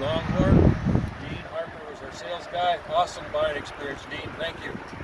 Longhorn. Dean Harper was our sales guy. Awesome buying experience, Dean. Thank you.